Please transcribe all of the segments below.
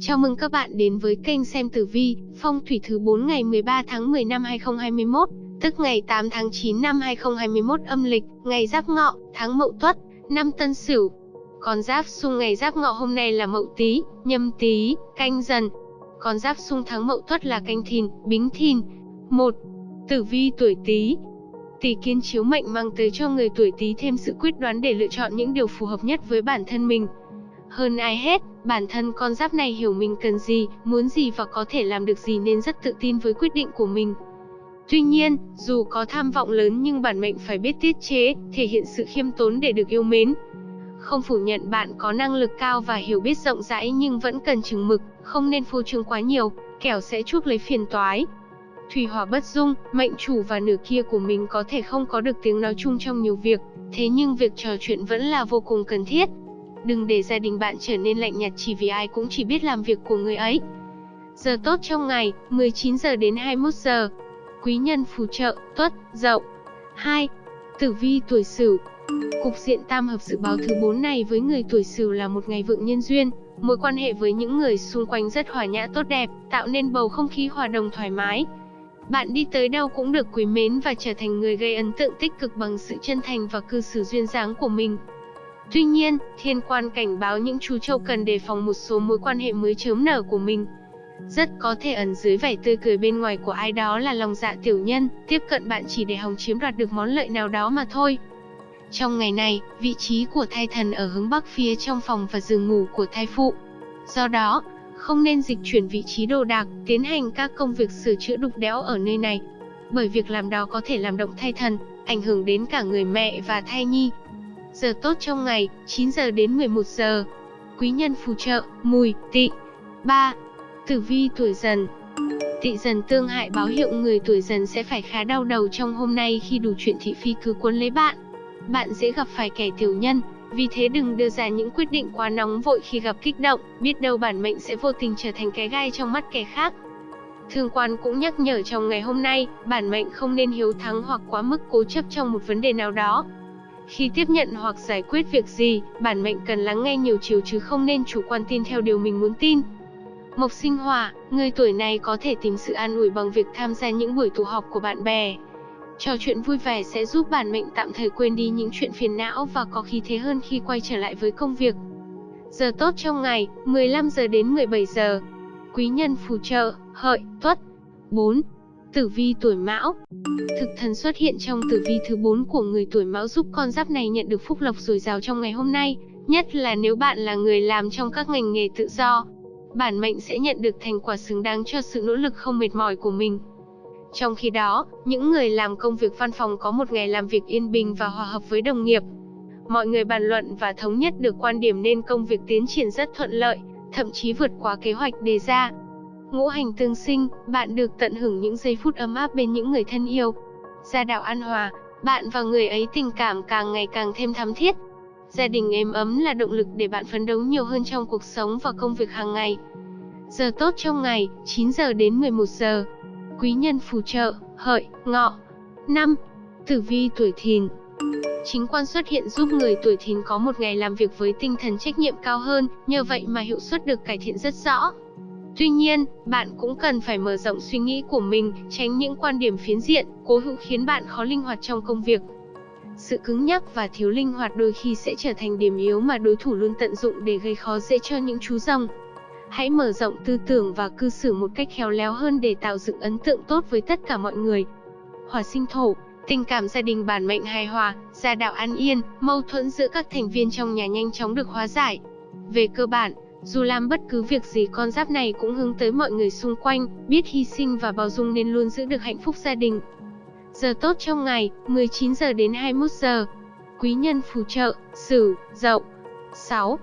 Chào mừng các bạn đến với kênh xem tử vi, phong thủy thứ 4 ngày 13 tháng 10 năm 2021, tức ngày 8 tháng 9 năm 2021 âm lịch, ngày Giáp Ngọ, tháng Mậu Tuất, năm Tân Sửu. Con giáp xung ngày Giáp Ngọ hôm nay là Mậu Tý, Nhâm Tý, Canh Dần. Con giáp xung tháng Mậu Tuất là Canh Thìn, Bính Thìn. 1. Tử vi tuổi Tý, Tỷ kiến chiếu mệnh mang tới cho người tuổi Tý thêm sự quyết đoán để lựa chọn những điều phù hợp nhất với bản thân mình. Hơn ai hết, bản thân con giáp này hiểu mình cần gì, muốn gì và có thể làm được gì nên rất tự tin với quyết định của mình. Tuy nhiên, dù có tham vọng lớn nhưng bản mệnh phải biết tiết chế, thể hiện sự khiêm tốn để được yêu mến. Không phủ nhận bạn có năng lực cao và hiểu biết rộng rãi nhưng vẫn cần chừng mực, không nên phô trương quá nhiều, kẻo sẽ chuốc lấy phiền toái. Thủy hỏa bất dung, mệnh chủ và nửa kia của mình có thể không có được tiếng nói chung trong nhiều việc, thế nhưng việc trò chuyện vẫn là vô cùng cần thiết. Đừng để gia đình bạn trở nên lạnh nhạt chỉ vì ai cũng chỉ biết làm việc của người ấy. Giờ tốt trong ngày, 19 giờ đến 21 giờ. Quý nhân phù trợ, tuất, dậu. 2. Tử vi tuổi Sửu. Cục diện tam hợp dự báo thứ 4 này với người tuổi Sửu là một ngày vượng nhân duyên, mối quan hệ với những người xung quanh rất hòa nhã tốt đẹp, tạo nên bầu không khí hòa đồng thoải mái. Bạn đi tới đâu cũng được quý mến và trở thành người gây ấn tượng tích cực bằng sự chân thành và cư xử duyên dáng của mình. Tuy nhiên, thiên quan cảnh báo những chú trâu cần đề phòng một số mối quan hệ mới chớm nở của mình. Rất có thể ẩn dưới vẻ tươi cười bên ngoài của ai đó là lòng dạ tiểu nhân, tiếp cận bạn chỉ để hòng chiếm đoạt được món lợi nào đó mà thôi. Trong ngày này, vị trí của thai thần ở hướng bắc phía trong phòng và giường ngủ của thai phụ. Do đó, không nên dịch chuyển vị trí đồ đạc, tiến hành các công việc sửa chữa đục đẽo ở nơi này. Bởi việc làm đó có thể làm động thai thần, ảnh hưởng đến cả người mẹ và thai nhi. Giờ tốt trong ngày, 9 giờ đến 11 giờ. Quý nhân phù trợ, mùi, tị. 3. Tử vi tuổi dần Tị dần tương hại báo hiệu người tuổi dần sẽ phải khá đau đầu trong hôm nay khi đủ chuyện thị phi cứ cuốn lấy bạn. Bạn dễ gặp phải kẻ tiểu nhân, vì thế đừng đưa ra những quyết định quá nóng vội khi gặp kích động, biết đâu bản mệnh sẽ vô tình trở thành cái gai trong mắt kẻ khác. Thương quan cũng nhắc nhở trong ngày hôm nay, bản mệnh không nên hiếu thắng hoặc quá mức cố chấp trong một vấn đề nào đó. Khi tiếp nhận hoặc giải quyết việc gì, bản mệnh cần lắng nghe nhiều chiều chứ không nên chủ quan tin theo điều mình muốn tin. Mộc sinh hỏa, người tuổi này có thể tìm sự an ủi bằng việc tham gia những buổi tụ họp của bạn bè, Trò chuyện vui vẻ sẽ giúp bản mệnh tạm thời quên đi những chuyện phiền não và có khí thế hơn khi quay trở lại với công việc. Giờ tốt trong ngày, 15 giờ đến 17 giờ. Quý nhân phù trợ, hợi, tuất. 4. Tử vi tuổi mão Thực thần xuất hiện trong tử vi thứ 4 của người tuổi mão giúp con giáp này nhận được phúc lộc dồi dào trong ngày hôm nay, nhất là nếu bạn là người làm trong các ngành nghề tự do. Bản mệnh sẽ nhận được thành quả xứng đáng cho sự nỗ lực không mệt mỏi của mình. Trong khi đó, những người làm công việc văn phòng có một ngày làm việc yên bình và hòa hợp với đồng nghiệp. Mọi người bàn luận và thống nhất được quan điểm nên công việc tiến triển rất thuận lợi, thậm chí vượt quá kế hoạch đề ra. Ngũ hành tương sinh, bạn được tận hưởng những giây phút ấm áp bên những người thân yêu. Gia đạo an hòa, bạn và người ấy tình cảm càng ngày càng thêm thắm thiết. Gia đình êm ấm là động lực để bạn phấn đấu nhiều hơn trong cuộc sống và công việc hàng ngày. Giờ tốt trong ngày, 9 giờ đến 11 giờ quý nhân phù trợ, hợi, ngọ. 5. Tử vi tuổi thìn Chính quan xuất hiện giúp người tuổi thìn có một ngày làm việc với tinh thần trách nhiệm cao hơn, nhờ vậy mà hiệu suất được cải thiện rất rõ. Tuy nhiên, bạn cũng cần phải mở rộng suy nghĩ của mình, tránh những quan điểm phiến diện, cố hữu khiến bạn khó linh hoạt trong công việc. Sự cứng nhắc và thiếu linh hoạt đôi khi sẽ trở thành điểm yếu mà đối thủ luôn tận dụng để gây khó dễ cho những chú rồng. Hãy mở rộng tư tưởng và cư xử một cách khéo léo hơn để tạo dựng ấn tượng tốt với tất cả mọi người. Hỏa sinh thổ, tình cảm gia đình bản mệnh hài hòa, gia đạo an yên, mâu thuẫn giữa các thành viên trong nhà nhanh chóng được hóa giải. Về cơ bản, dù làm bất cứ việc gì con giáp này cũng hướng tới mọi người xung quanh, biết hy sinh và bao dung nên luôn giữ được hạnh phúc gia đình. Giờ tốt trong ngày, 19 giờ đến 21 giờ. Quý nhân phù trợ, Sửu, Dậu. 6.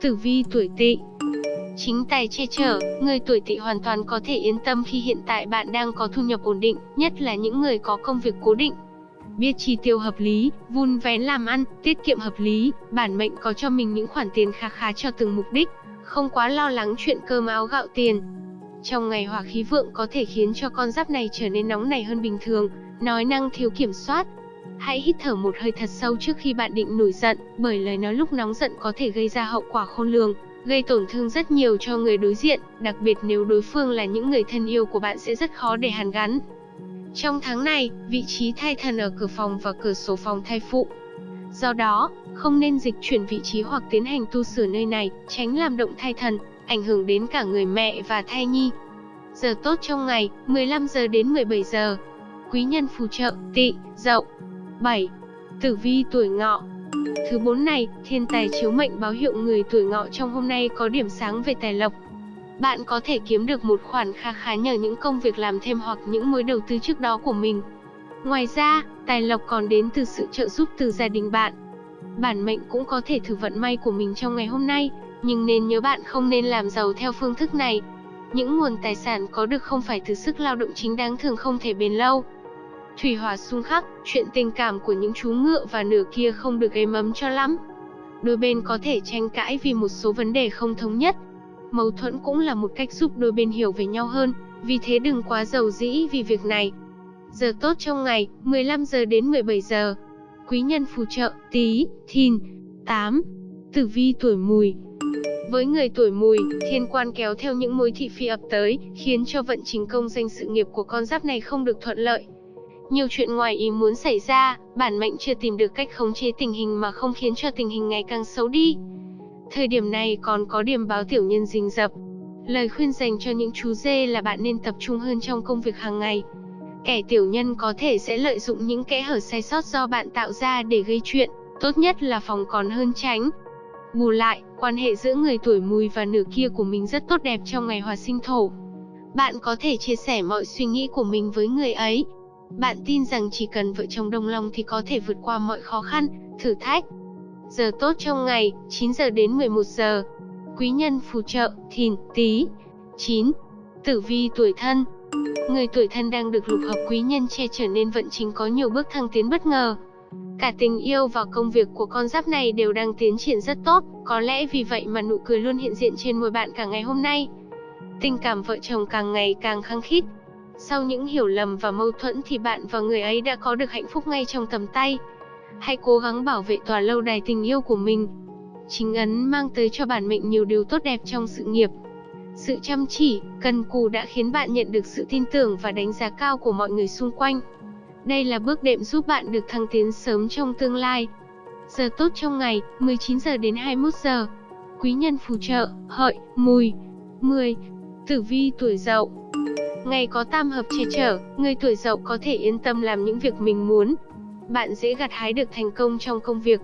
Tử vi tuổi Tỵ. Chính tài che chở, người tuổi tỵ hoàn toàn có thể yên tâm khi hiện tại bạn đang có thu nhập ổn định, nhất là những người có công việc cố định. Biết chi tiêu hợp lý, vun vén làm ăn, tiết kiệm hợp lý, bản mệnh có cho mình những khoản tiền khá khá cho từng mục đích, không quá lo lắng chuyện cơm áo gạo tiền. Trong ngày hỏa khí vượng có thể khiến cho con giáp này trở nên nóng nảy hơn bình thường, nói năng thiếu kiểm soát. Hãy hít thở một hơi thật sâu trước khi bạn định nổi giận, bởi lời nói lúc nóng giận có thể gây ra hậu quả khôn lường. gây tổn thương rất nhiều cho người đối diện, đặc biệt nếu đối phương là những người thân yêu của bạn sẽ rất khó để hàn gắn. Trong tháng này, vị trí thai thần ở cửa phòng và cửa sổ phòng thai phụ. Do đó, không nên dịch chuyển vị trí hoặc tiến hành tu sửa nơi này, tránh làm động thai thần, ảnh hưởng đến cả người mẹ và thai nhi. Giờ tốt trong ngày, 15 giờ đến 17 giờ. Quý nhân phù trợ, tỵ, dậu. 7. Tử vi tuổi ngọ Thứ bốn này, thiên tài chiếu mệnh báo hiệu người tuổi ngọ trong hôm nay có điểm sáng về tài lộc. Bạn có thể kiếm được một khoản kha khá nhờ những công việc làm thêm hoặc những mối đầu tư trước đó của mình. Ngoài ra, tài lộc còn đến từ sự trợ giúp từ gia đình bạn. Bản mệnh cũng có thể thử vận may của mình trong ngày hôm nay, nhưng nên nhớ bạn không nên làm giàu theo phương thức này. Những nguồn tài sản có được không phải từ sức lao động chính đáng thường không thể bền lâu. Thủy hỏa xung khắc, chuyện tình cảm của những chú ngựa và nửa kia không được êm ấm cho lắm. Đôi bên có thể tranh cãi vì một số vấn đề không thống nhất. Mâu thuẫn cũng là một cách giúp đôi bên hiểu về nhau hơn, vì thế đừng quá giàu dĩ vì việc này. Giờ tốt trong ngày, 15 giờ đến 17 giờ. Quý nhân phù trợ, Tý, thìn, 8. Tử vi tuổi mùi, với người tuổi mùi, thiên quan kéo theo những mối thị phi ập tới, khiến cho vận trình công danh sự nghiệp của con giáp này không được thuận lợi. Nhiều chuyện ngoài ý muốn xảy ra, bản mệnh chưa tìm được cách khống chế tình hình mà không khiến cho tình hình ngày càng xấu đi. Thời điểm này còn có điểm báo tiểu nhân rình rập. Lời khuyên dành cho những chú dê là bạn nên tập trung hơn trong công việc hàng ngày. Kẻ tiểu nhân có thể sẽ lợi dụng những kẽ hở sai sót do bạn tạo ra để gây chuyện, tốt nhất là phòng còn hơn tránh. Bù lại, quan hệ giữa người tuổi mùi và nửa kia của mình rất tốt đẹp trong ngày hòa sinh thổ. Bạn có thể chia sẻ mọi suy nghĩ của mình với người ấy. Bạn tin rằng chỉ cần vợ chồng đồng lòng thì có thể vượt qua mọi khó khăn, thử thách. Giờ tốt trong ngày, 9 giờ đến 11 giờ. Quý nhân phù trợ, thìn, tí. 9. Tử vi tuổi thân Người tuổi thân đang được lục hợp quý nhân che chở nên vận chính có nhiều bước thăng tiến bất ngờ. Cả tình yêu và công việc của con giáp này đều đang tiến triển rất tốt, có lẽ vì vậy mà nụ cười luôn hiện diện trên môi bạn cả ngày hôm nay. Tình cảm vợ chồng càng ngày càng khăng khít. Sau những hiểu lầm và mâu thuẫn thì bạn và người ấy đã có được hạnh phúc ngay trong tầm tay. Hãy cố gắng bảo vệ tòa lâu đài tình yêu của mình. Chính ấn mang tới cho bản mệnh nhiều điều tốt đẹp trong sự nghiệp. Sự chăm chỉ, cần cù đã khiến bạn nhận được sự tin tưởng và đánh giá cao của mọi người xung quanh. Đây là bước đệm giúp bạn được thăng tiến sớm trong tương lai. Giờ tốt trong ngày, 19 giờ đến 21 giờ. Quý nhân phù trợ, hợi, mùi. 10. Tử vi tuổi dậu Ngày có tam hợp che chở, người tuổi dậu có thể yên tâm làm những việc mình muốn. Bạn dễ gặt hái được thành công trong công việc.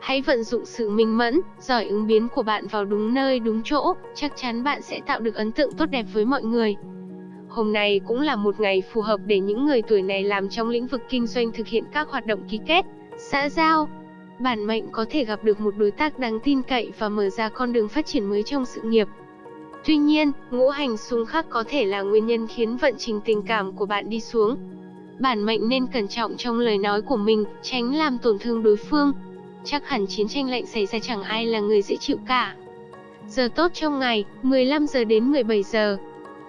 Hãy vận dụng sự minh mẫn, giỏi ứng biến của bạn vào đúng nơi đúng chỗ, chắc chắn bạn sẽ tạo được ấn tượng tốt đẹp với mọi người. Hôm nay cũng là một ngày phù hợp để những người tuổi này làm trong lĩnh vực kinh doanh thực hiện các hoạt động ký kết, xã giao. Bản mệnh có thể gặp được một đối tác đáng tin cậy và mở ra con đường phát triển mới trong sự nghiệp. Tuy nhiên, ngũ hành xung khắc có thể là nguyên nhân khiến vận trình tình cảm của bạn đi xuống. Bản mệnh nên cẩn trọng trong lời nói của mình, tránh làm tổn thương đối phương. Chắc hẳn chiến tranh lạnh xảy ra chẳng ai là người dễ chịu cả. Giờ tốt trong ngày, 15 giờ đến 17 giờ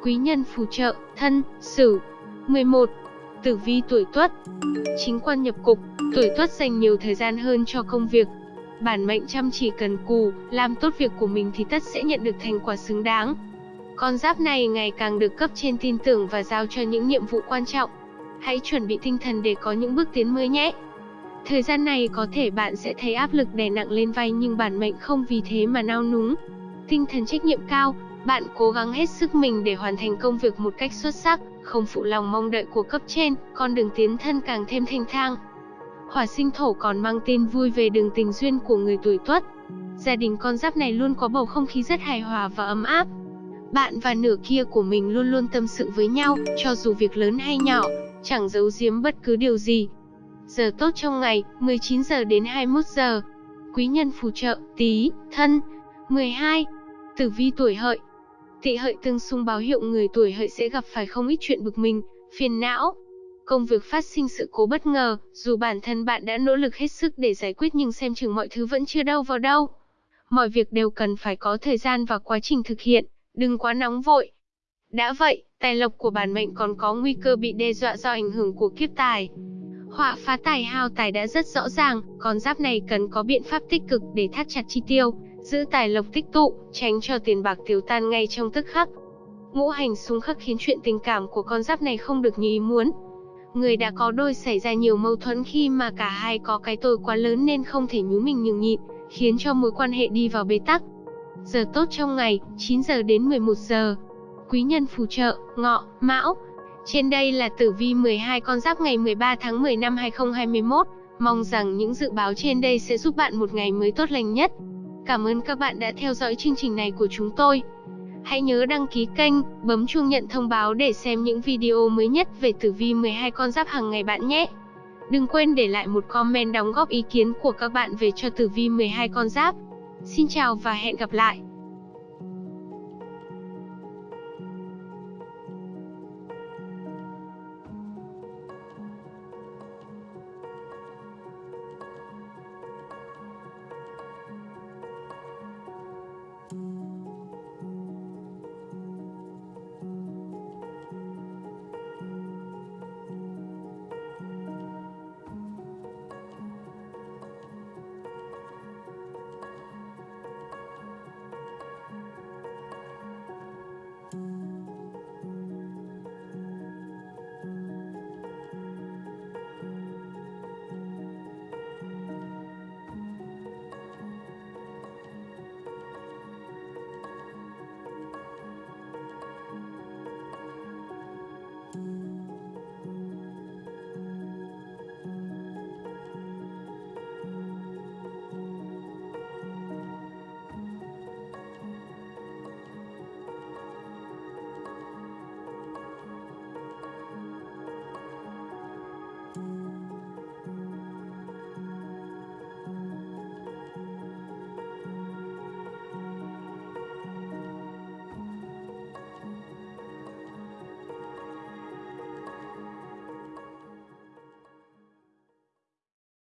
quý nhân phù trợ, thân, sửu. 11. Tử vi tuổi tuất Chính quan nhập cục, tuổi tuất dành nhiều thời gian hơn cho công việc. Bản mệnh chăm chỉ cần cù, làm tốt việc của mình thì tất sẽ nhận được thành quả xứng đáng. Con giáp này ngày càng được cấp trên tin tưởng và giao cho những nhiệm vụ quan trọng. Hãy chuẩn bị tinh thần để có những bước tiến mới nhé. Thời gian này có thể bạn sẽ thấy áp lực đè nặng lên vai nhưng bản mệnh không vì thế mà nao núng. Tinh thần trách nhiệm cao, bạn cố gắng hết sức mình để hoàn thành công việc một cách xuất sắc, không phụ lòng mong đợi của cấp trên, con đường tiến thân càng thêm thanh thang. Hỏa sinh thổ còn mang tin vui về đường tình duyên của người tuổi tuất. Gia đình con giáp này luôn có bầu không khí rất hài hòa và ấm áp. Bạn và nửa kia của mình luôn luôn tâm sự với nhau, cho dù việc lớn hay nhỏ, chẳng giấu giếm bất cứ điều gì. Giờ tốt trong ngày, 19 giờ đến 21 giờ. Quý nhân phù trợ, Tý thân. 12. Tử vi tuổi hợi, Tỵ hợi tương xung báo hiệu người tuổi hợi sẽ gặp phải không ít chuyện bực mình, phiền não. Công việc phát sinh sự cố bất ngờ, dù bản thân bạn đã nỗ lực hết sức để giải quyết nhưng xem chừng mọi thứ vẫn chưa đâu vào đâu. Mọi việc đều cần phải có thời gian và quá trình thực hiện, đừng quá nóng vội. Đã vậy, tài lộc của bản mệnh còn có nguy cơ bị đe dọa do ảnh hưởng của kiếp tài. Họa phá tài hao tài đã rất rõ ràng, còn giáp này cần có biện pháp tích cực để thắt chặt chi tiêu, giữ tài lộc tích tụ, tránh cho tiền bạc tiêu tan ngay trong tức khắc. Ngũ hành xung khắc khiến chuyện tình cảm của con giáp này không được như ý muốn. Người đã có đôi xảy ra nhiều mâu thuẫn khi mà cả hai có cái tôi quá lớn nên không thể nhú mình nhường nhịn, khiến cho mối quan hệ đi vào bế tắc. Giờ tốt trong ngày, 9 giờ đến 11 giờ. Quý nhân phù trợ, ngọ, mão. Trên đây là tử vi 12 con giáp ngày 13 tháng 10 năm 2021. Mong rằng những dự báo trên đây sẽ giúp bạn một ngày mới tốt lành nhất. Cảm ơn các bạn đã theo dõi chương trình này của chúng tôi. Hãy nhớ đăng ký kênh, bấm chuông nhận thông báo để xem những video mới nhất về tử vi 12 con giáp hàng ngày bạn nhé. Đừng quên để lại một comment đóng góp ý kiến của các bạn về cho tử vi 12 con giáp. Xin chào và hẹn gặp lại.